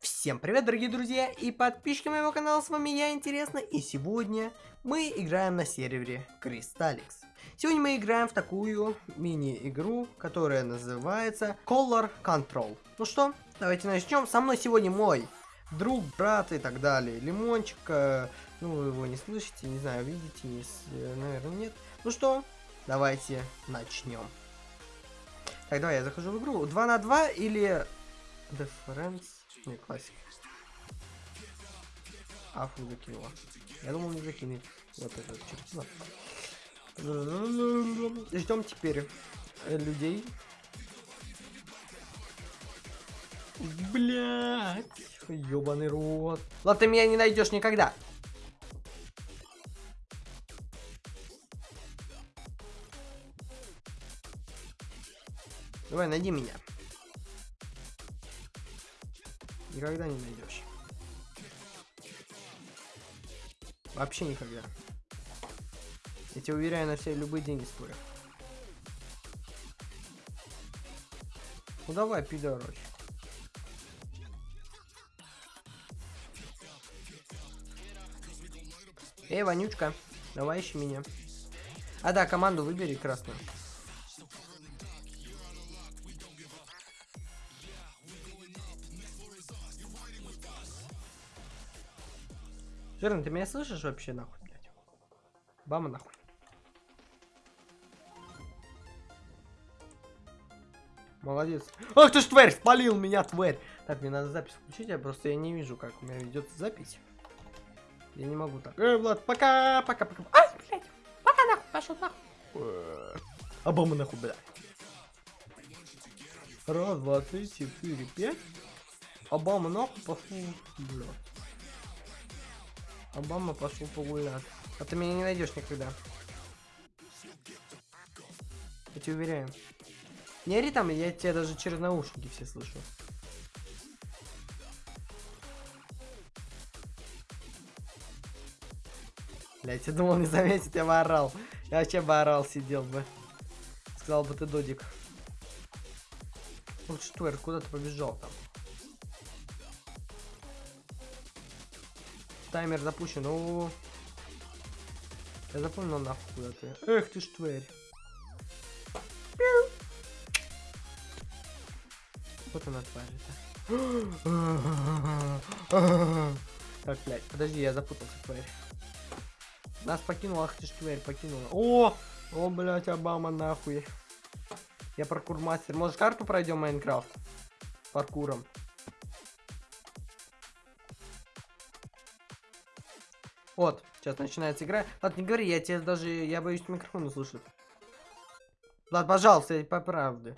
Всем привет, дорогие друзья и подписчики моего канала, с вами я, Интересно, и сегодня мы играем на сервере Crystalix. Сегодня мы играем в такую мини-игру, которая называется Color Control. Ну что, давайте начнем. Со мной сегодня мой друг, брат и так далее. Лимончик, э, ну вы его не слышите, не знаю, видите, не, э, наверное, нет. Ну что, давайте начнем. Так, давай я захожу в игру. 2 на 2 или Difference? Не, классик. Афу закинула. Я думал не закинет. Вот это чертила. Ждем теперь э, людей. Блять, ёбаный рот. Ладно, ты меня не найдешь никогда. Давай, найди меня. Никогда не найдешь. Вообще никогда. Я тебе уверяю, на все любые деньги стою. Ну давай, пидорочек. Эй, Вонючка, давай ищи меня. А да, команду выбери красную. Жирный, ты меня слышишь вообще нахуй, блядь? Бама нахуй. Молодец. Ах ты ж тварь, спалил меня, тварь. Так, мне надо запись включить, я просто я не вижу, как у меня ведется запись. Я не могу так. Эй, Влад, пока, пока, пока. Ай, блядь, пока нахуй, пошел нахуй. Обама нахуй, блядь. Раз, два, три, четыре, пять. Обама нахуй пошел, блядь. Обама пошел погулять. А ты меня не найдешь никогда. Я тебе уверяю. Не ори там, я тебя даже через наушники все слышу. Блять, я думал не заметит, я бы орал. Я вообще бы орал, сидел бы. Сказал бы ты додик. Вот что, куда ты побежал там? Таймер запущен. О, я запомнил нахуй куда ты. Эх ты ж тварь. Вот она тварь-то. Так, блядь, подожди, я запутался, тварь. Нас покинула, ах ты ж тварь, покинула. О! О, блядь, Обама нахуй. Я паркур мастер. Может карту пройдем Майнкрафт? Паркуром. Вот, сейчас начинается игра. Ладно, не говори, я тебе даже, я боюсь микрофон услышать. Ладно, пожалуйста, по правде.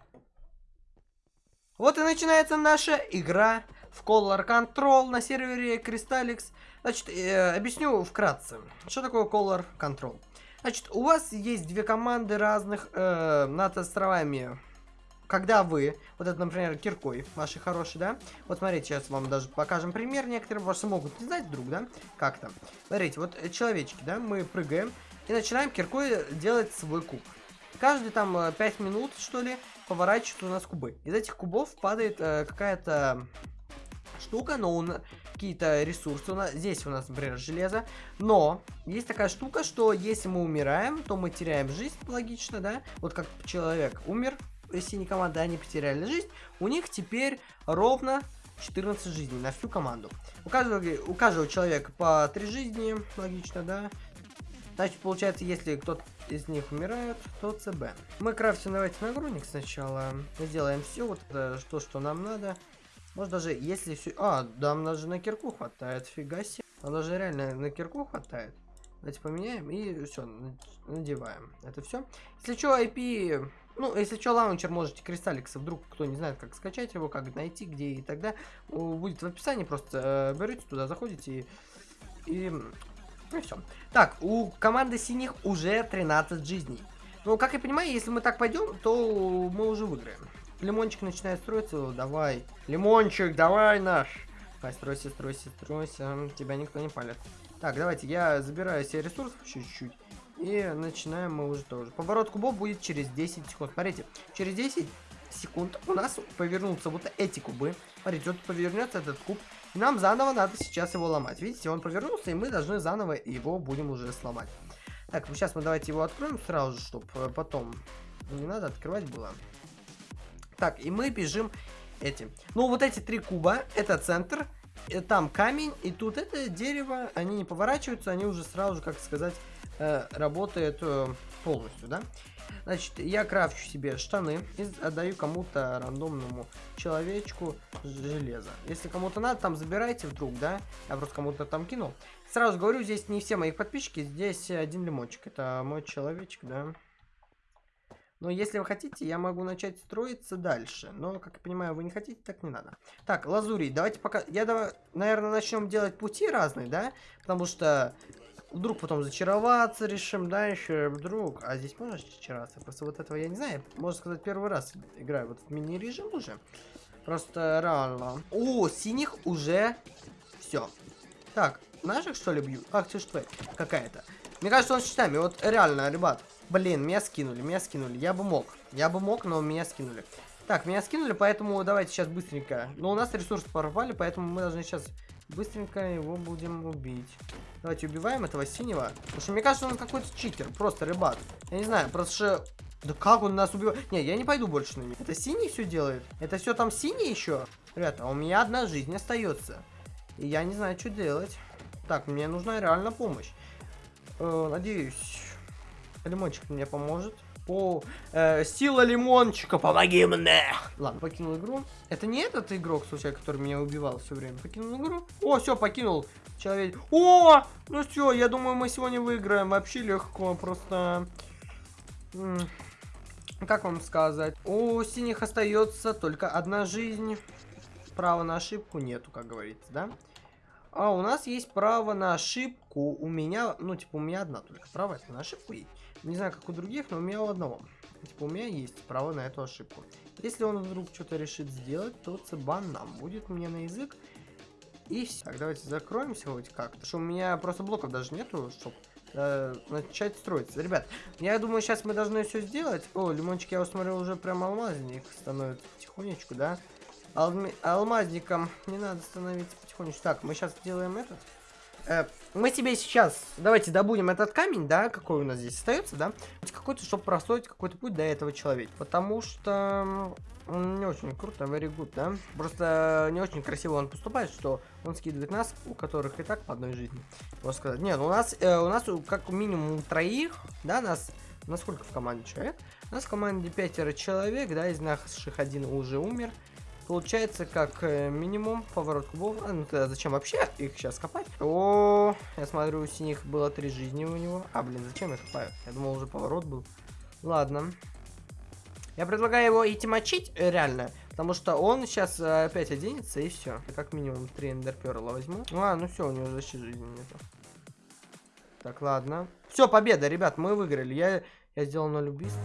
Вот и начинается наша игра в Color Control на сервере Crystalix. Значит, э, объясню вкратце, что такое Color Control. Значит, у вас есть две команды разных э, над островами когда вы, вот это, например, киркой ваши хорошие, да, вот смотрите, сейчас вам даже покажем пример, некоторые ваши могут не знать вдруг, да, как-то. Смотрите, вот человечки, да, мы прыгаем и начинаем киркой делать свой куб. Каждые там 5 э, минут, что ли, поворачиваются у нас кубы. Из этих кубов падает э, какая-то штука, но нас какие-то ресурсы. У нас, здесь у нас, например, железо. Но есть такая штука, что если мы умираем, то мы теряем жизнь, логично, да? Вот как человек умер, синей команды, они потеряли жизнь, у них теперь ровно 14 жизней на всю команду. У каждого, у каждого человека по 3 жизни, логично, да? Значит, получается, если кто-то из них умирает, то ЦБ. Мы крафтим давайте нагрудник сначала. Сделаем все, вот это, то, что нам надо. Может даже, если все... А, да, нам даже на кирку хватает, фига себе. Нам даже реально на кирку хватает. Давайте поменяем и все, надеваем. Это все. Если что, IP ну, если что, лаунчер можете Кристалликса, вдруг кто не знает, как скачать его, как найти, где и тогда, будет в описании, просто э, берете туда, заходите и... и ну все. Так, у команды синих уже 13 жизней. Ну, как я понимаю, если мы так пойдем, то мы уже выиграем. Лимончик начинает строиться, давай. Лимончик, давай наш. Давай, стройся, стройся, стройся. Тебя никто не палит. Так, давайте, я забираю себе ресурсов чуть-чуть. И начинаем мы уже тоже. Поворот кубов будет через 10 секунд. Смотрите, через 10 секунд у нас повернутся вот эти кубы. Смотрите, вот повернется этот куб. И нам заново надо сейчас его ломать. Видите, он повернулся, и мы должны заново его будем уже сломать. Так, ну сейчас мы давайте его откроем сразу же, чтобы э, потом не надо открывать было. Так, и мы бежим этим. Ну, вот эти три куба, это центр, и там камень, и тут это дерево, они не поворачиваются, они уже сразу же, как сказать, э, работают э, полностью, да? Значит, я крафчу себе штаны и отдаю кому-то рандомному человечку железо. Если кому-то надо, там забирайте вдруг, да? Я просто кому-то там кинул. Сразу говорю, здесь не все мои подписчики, здесь один лимончик. Это мой человечек, да? Но если вы хотите, я могу начать строиться дальше. Но, как я понимаю, вы не хотите, так не надо. Так, лазури, давайте пока... Я, наверное, начнем делать пути разные, да? Потому что вдруг потом зачароваться решим, да, еще вдруг. А здесь можно зачароваться? Просто вот этого я не знаю. Можно сказать, первый раз играю вот в мини-режим уже. Просто реально. О, синих уже все. Так, наших что ли бьют? Ах, ты ж тварь какая-то. Мне кажется, он с щитами. Вот реально, ребят. Блин, меня скинули, меня скинули. Я бы мог. Я бы мог, но меня скинули. Так, меня скинули, поэтому давайте сейчас быстренько. Но у нас ресурсы пропали, поэтому мы должны сейчас быстренько его будем убить. Давайте убиваем этого синего. Потому что мне кажется, он какой-то читер. Просто рыбак. Я не знаю, просто что... Да как он нас убивает? Не, я не пойду больше на них. Это синий все делает? Это все там синий еще? Ребята, у меня одна жизнь остается. И я не знаю, что делать. Так, мне нужна реально помощь. Э, надеюсь, Лимончик мне поможет. О, э, сила лимончика, помоги мне! Ладно, покинул игру. Это не этот игрок, случайно, который меня убивал все время. Покинул игру. О, все, покинул человек. О, ну все, я думаю, мы сегодня выиграем. Вообще легко, просто... Как вам сказать? У синих остается только одна жизнь. Права на ошибку нету, как говорится, да? А у нас есть право на ошибку. У меня, ну, типа, у меня одна только право на ошибку есть. Не знаю, как у других, но у меня у одного. Типа, у меня есть право на эту ошибку. Если он вдруг что-то решит сделать, то цибан нам будет мне на язык. И все. Так, давайте закроемся хоть как. Потому что у меня просто блоков даже нету, чтобы э, начать строиться. Ребят, я думаю, сейчас мы должны все сделать. О, лимончик, я усмотрел, уже прям алмазник становится потихонечку, да? Алми алмазником не надо становиться потихонечку. Так, мы сейчас сделаем этот. Э, мы себе сейчас, давайте добудем этот камень, да, какой у нас здесь остается, да, какой-то, чтобы простроить какой-то путь до этого человека, потому что он не очень круто, very good, да, просто не очень красиво он поступает, что он скидывает нас, у которых и так по одной жизни, можно сказать. Нет, у нас, э, у нас как минимум троих, да, нас, насколько в команде человек? У нас в команде пятеро человек, да, из наших один уже умер, Получается, как э, минимум поворот кубов. А, ну тогда зачем вообще их сейчас копать? О, я смотрю, у синих было три жизни у него. А, блин, зачем я копаю? Я думал, уже поворот был. Ладно. Я предлагаю его идти мочить, э, реально. Потому что он сейчас э, опять оденется и все. Как минимум три эндерперла возьму. А, ну все, у него защиты жизни нету. Так, ладно. Все, победа, ребят, мы выиграли. Я, я сделал 0 убийств.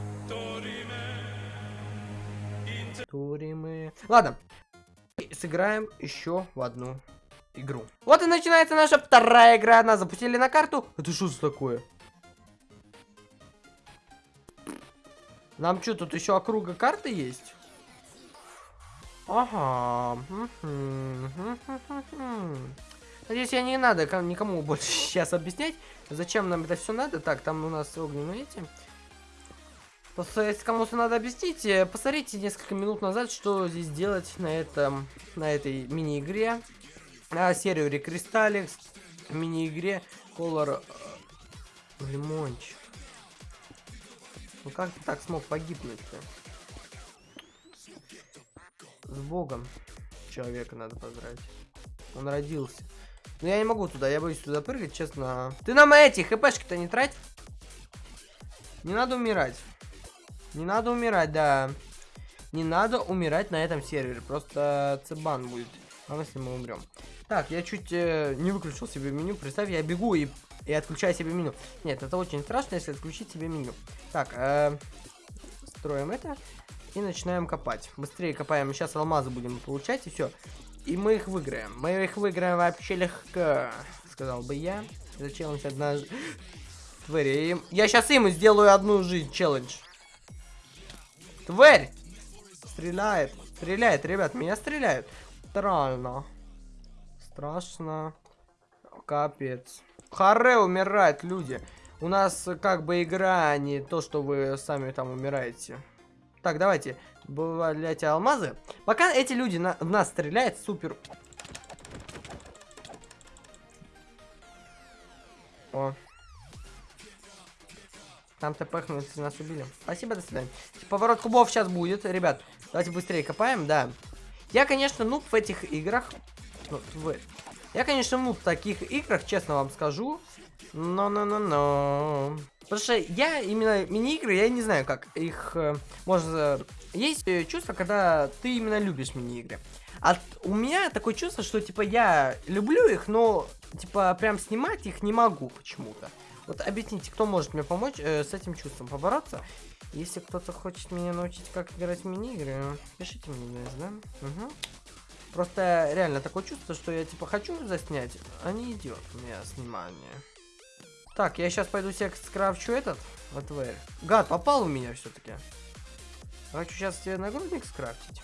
Туримы. Ладно. Сыграем еще в одну игру. Вот и начинается наша вторая игра. Нас запустили на карту. Это что за такое? Нам что, тут еще округа карты есть? Ага. Надеюсь, я не надо никому больше сейчас объяснять, зачем нам это все надо. Так, там у нас огненные эти. Просто если кому-то надо объяснить, э, посмотрите несколько минут назад, что здесь делать на этом, на этой мини-игре. На сервере Кристалликс, мини-игре Color э, Лимончик. Ну как ты так смог погибнуть-то? С богом человека надо поздравить. Он родился. Но я не могу туда, я боюсь туда прыгать, честно. Ты нам эти хпшки-то не трать. Не надо умирать. Не надо умирать, да. Не надо умирать на этом сервере. Просто цебан будет. А если мы умрем. Так, я чуть э, не выключил себе меню. Представь, я бегу и, и отключаю себе меню. Нет, это очень страшно, если отключить себе меню. Так, э, строим это. И начинаем копать. Быстрее копаем. Сейчас алмазы будем получать, и все. И мы их выиграем. Мы их выиграем вообще легко. Сказал бы я. Зачем он одна... Я сейчас им сделаю одну жизнь челлендж. Тварь! стреляет. Стреляет, ребят, меня стреляют. Странно. Страшно. Капец. Харе умирает, люди. У нас как бы игра, а не то, что вы сами там умираете. Так, давайте. Добавляйте алмазы. Пока эти люди на, в нас стреляют, супер. О. Там тпхнули, нас убили. Спасибо, до свидания. Поворот кубов сейчас будет, ребят. Давайте быстрее копаем, да. Я, конечно, нуб в этих играх. Ну, вы. Я, конечно, нуб в таких играх, честно вам скажу. Но-но-но-но. Потому что я именно мини-игры, я не знаю, как их э, можно... Есть э, чувство, когда ты именно любишь мини-игры. А у меня такое чувство, что, типа, я люблю их, но, типа, прям снимать их не могу почему-то. Вот объясните, кто может мне помочь э, с этим чувством побороться? Если кто-то хочет меня научить, как играть в мини-игры, пишите мне, да? Угу. Просто реально такое чувство, что я, типа, хочу заснять, а не идет у меня снимание. Так, я сейчас пойду себе скрафчу этот АТВР. Гад, попал у меня все-таки. Хочу сейчас себе нагрудник скрафтить.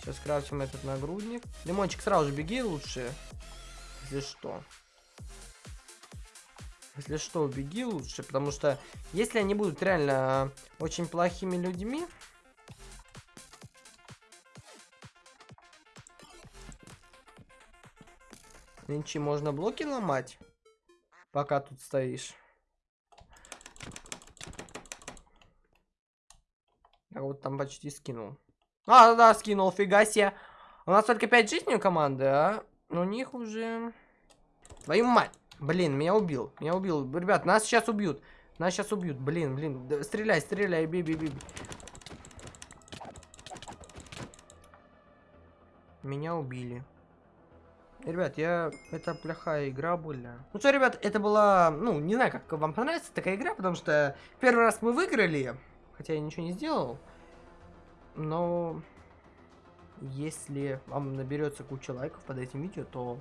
Сейчас скрафтим этот нагрудник. Лимончик, сразу же беги лучше. Если что. Если что, беги лучше, потому что если они будут реально очень плохими людьми, Нынче можно блоки ломать, пока тут стоишь. Я вот там почти скинул. А, да, скинул, фига себе. У нас только 5 жизней у команды, а у них уже... Твою мать! Блин, меня убил. Меня убил. Ребят, нас сейчас убьют. Нас сейчас убьют. Блин, блин. Да, стреляй, стреляй, бей, бей, бей. Меня убили. Ребят, я... Это плохая игра была. Ну что, ребят, это была... Ну, не знаю, как вам понравится такая игра, потому что первый раз мы выиграли. Хотя я ничего не сделал. Но... Если вам наберется куча лайков под этим видео, то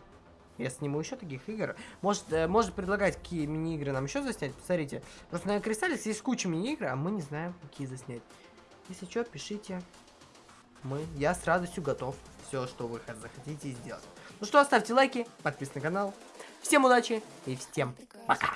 я сниму еще таких игр. Может, э, может предлагать, какие мини-игры нам еще заснять. Посмотрите. Просто на Кристаллис есть куча мини-игр, а мы не знаем, какие заснять. Если что, пишите. Мы, я с радостью готов все, что вы захотите сделать. Ну что, ставьте лайки, подписывайтесь на канал. Всем удачи и всем пока.